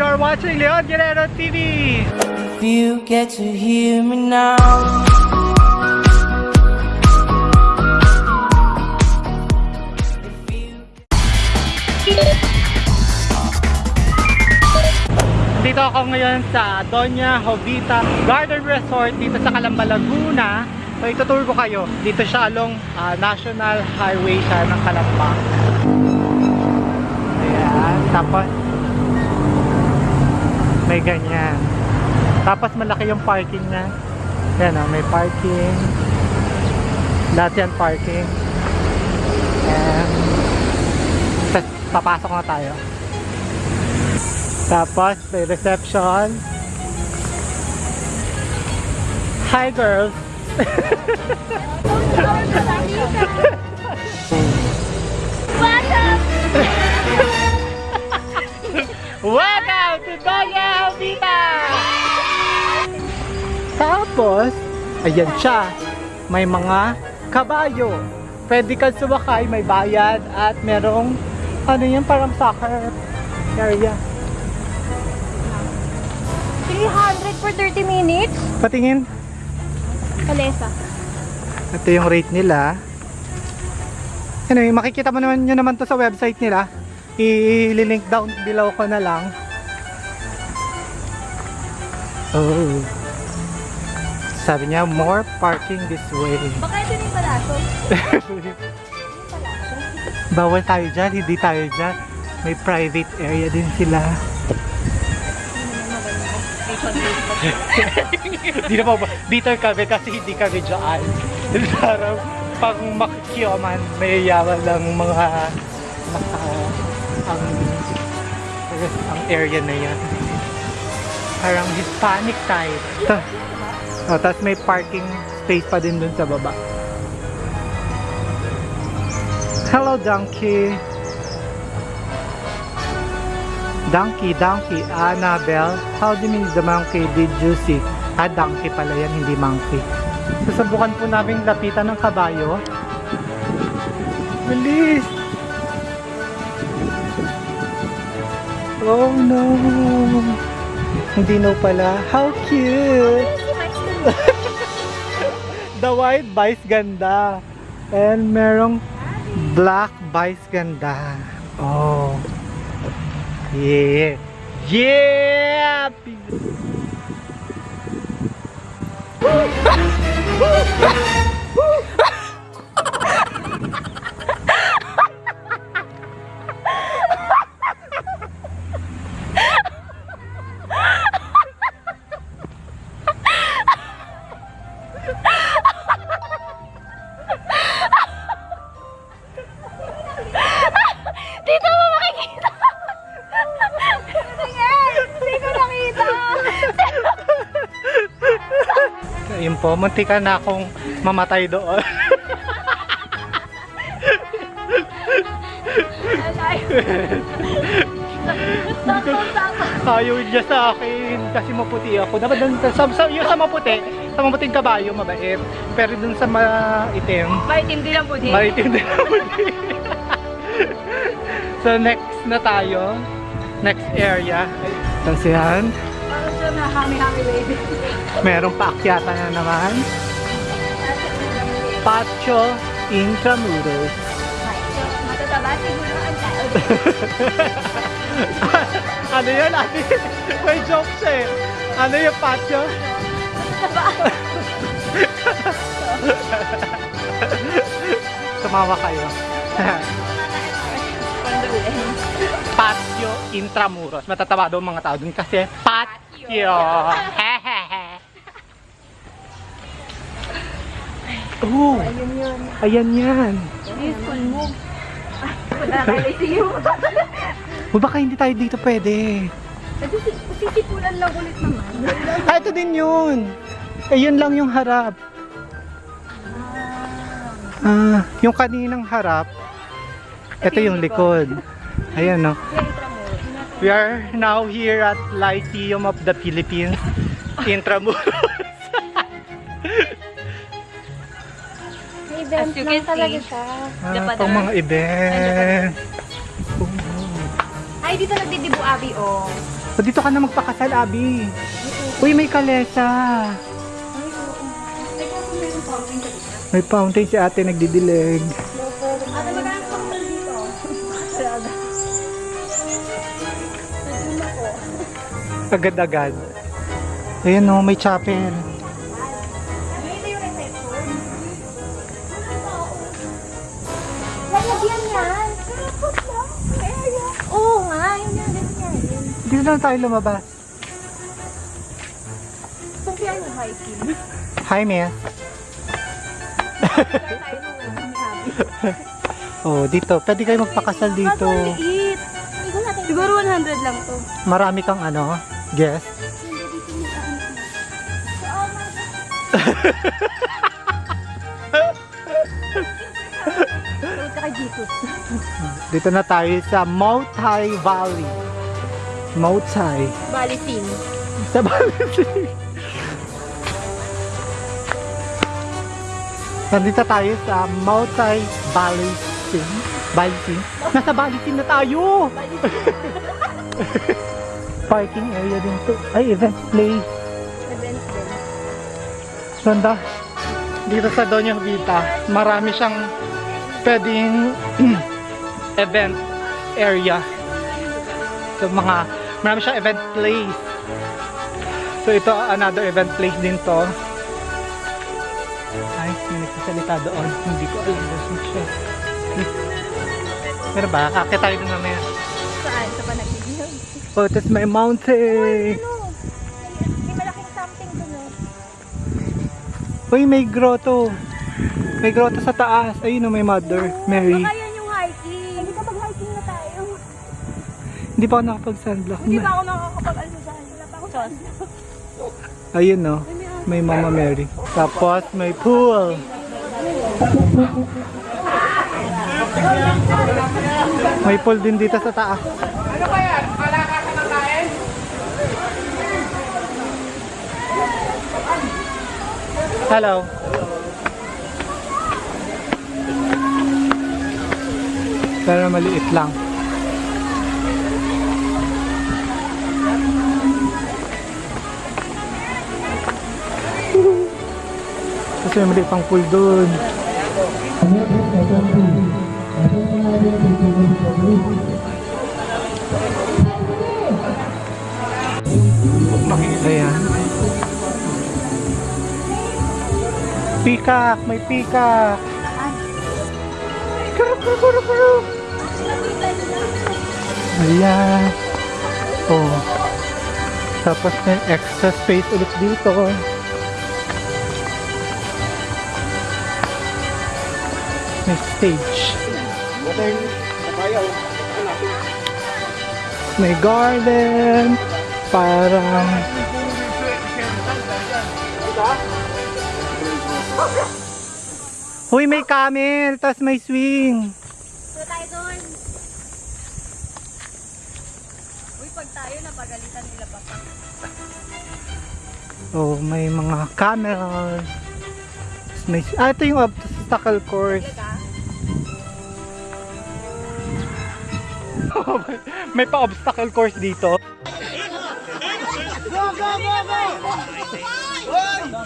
watching Leon Guerrero TV! If you get to hear me now. Dito ako ngayon sa Doña Jovita Garden Resort dito sa Calamba, Laguna. So itutour ko kayo. Dito siya along ah, National Highway siya ng Calamba. Ayan. Tapos may ganyan. Tapos malaki yung parking niya. Ayan o, may parking. Lahat yan parking. Ayan. Tapos papasok na tayo. Tapos may reception. Hi girls! Tapos, ayan siya. May mga kabayo. Pwede ka sumakay, may bayad at merong ano yun, parang soccer area. 300 for 30 minutes? Patingin. Kalesa. Ito yung rate nila. Anyway, makikita mo naman nyo naman to sa website nila. I-link down below ko na lang. Oh. Sabi niya, more parking this way. Baka ito na yung palaso. Bawal tayo dyan, hindi tayo dyan. May private area din sila. Hindi na pa ba? Bitter kami kasi hindi kami dyan. Parang pag makikyoman, may yaman lang mga naka ang, ang area na yan. Parang Hispanic type. Oh, Tapos may parking space pa din dun sa baba. Hello, donkey. Donkey, donkey, Annabelle. How do you mean the monkey did you see? Ah, donkey pala yan, hindi monkey. Susubukan po namin lapitan ng kabayo. Bilis! Oh no! Hindi no pala. How cute! The white vice ganda. And merong black vice ganda. Oh. Yeah. Yeah! Po, munti ka na akong mamatay doon. Ayaw niya sa akin kasi maputi ako. Dapat dun sa, sa, sa, yung sa maputi, sa maputing kabayo, mabait. Pero dun sa maitim, Maitim din ang puti. maitim din ang puti. so next na tayo. Next area. Tapos yan, Parang siya na hami-hami baby. merong paakyatan na naman. Pacho Intramuros. Matataba siguro ang tao. ano yun, ate? May joke siya eh. Ano yung patio? Tumawa kayo. patio Intramuros. Matatawa daw mga tao dun kasi patio. Hehehe. Oh, Ayun yun. ayan yan. Useful move. O baka hindi tayo dito pwede. Sisipulan lang ulit naman. Ah, ito din yun. Ayun lang yung harap. Ah, yung kaninang harap, ito yung likod. Ayan no. We are now here at Lyceum of the Philippines, Intramuros. May event As you lang can talaga see. siya. Ah, Japan pang mga event. Ay, dito nagdidibu Abi, oh. O, dito ka na magpakasal, Abi. Uy, may kalesa. May fountain si ate nagdidilig. Agad-agad. Ayan o, may chapel. Lang. Oo nga, yun nga, ganyan. Dito na tayo lumabas. Kung kaya yung hiking. Hi, Abby. Oh, dito. Pwede kayo magpakasal dito. Siguro 100 lang to. Marami kang ano, Jesus. Dito na tayo sa Moutai Valley. Moutai. Balitin. Sa Valley. Nandito tayo sa Moutai Valley. Balitin. Nasa Balitin na tayo! Parking area din to. Ay, event place. Events din. Ganda. Dito sa Doña Vita, marami siyang pwedeng event area. So mga, marami siyang event place. So ito, another event place din to. Ay, may nagsasalita doon. Hindi ko alam kung siya. Pero ba, kakit tayo doon mamaya. Saan? Sa Panaginip? Oh, tas may mountain. Ano? May malaking something dun oh. Uy, may grotto. May grotto sa taas. Ayun oh, may Mother Mary. Baka yan yung hiking. Hindi ka hiking na tayo. Hindi pa ako nakapag-sunblock. Hindi pa ako nakakapag-almusal. Wala pa ako. Ayun no, may Mama Mary. Tapos may pool. May pool din dito sa taas. Ano ba yan? Malakas na kain? Hello. Pero maliit lang. Kasi may maliit pang pool dun. Ayan. Pikak! May pikak! Kuru, kuru, kuru, kuru. Ayan. Oh. Tapos may extra space ulit dito. May stage. May garden. Parang... Huy, may camel. Tapos may swing. So tayo doon. Uy, pag tayo napagalitan nila pa pa. Oh, may mga camel. Tapos May, ah, ito yung obstacle course. may pa-obstacle course dito.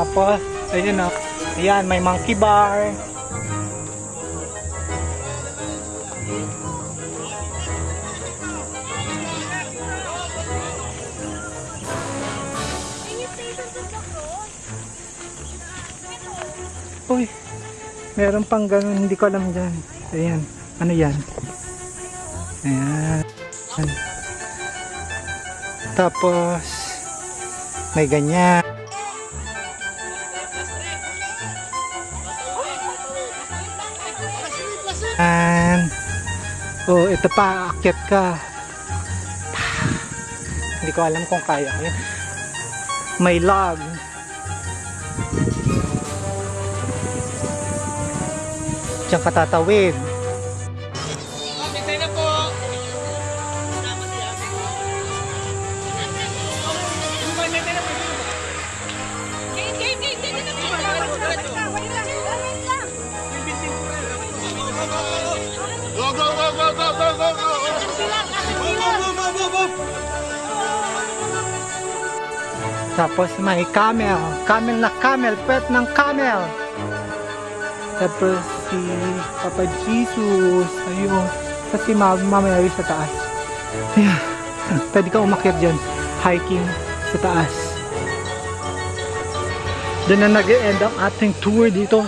Tapos, ayun o. Ayan, may monkey bar. Uy, meron pang ganun, hindi ko alam dyan. Ayan, ano yan? Ayan. Tapos, may ganyan. Ayan. Oh, ito pa, akyat ka. hindi ko alam kung kaya ko. May log. Diyan ka Tapos may camel. Camel na camel. Pet ng camel. Tapos si Papa Jesus. Ayun. Tapos si Mama Mary sa taas. Ayan. Pwede ka umakyat dyan. Hiking sa taas. Doon na nag-end ang ating tour dito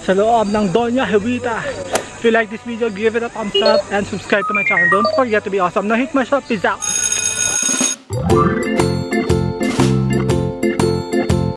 sa loob ng Doña Jovita. If you like this video, give it a thumbs up and subscribe to my channel. Don't forget to be awesome. Now hit my shot. Peace out.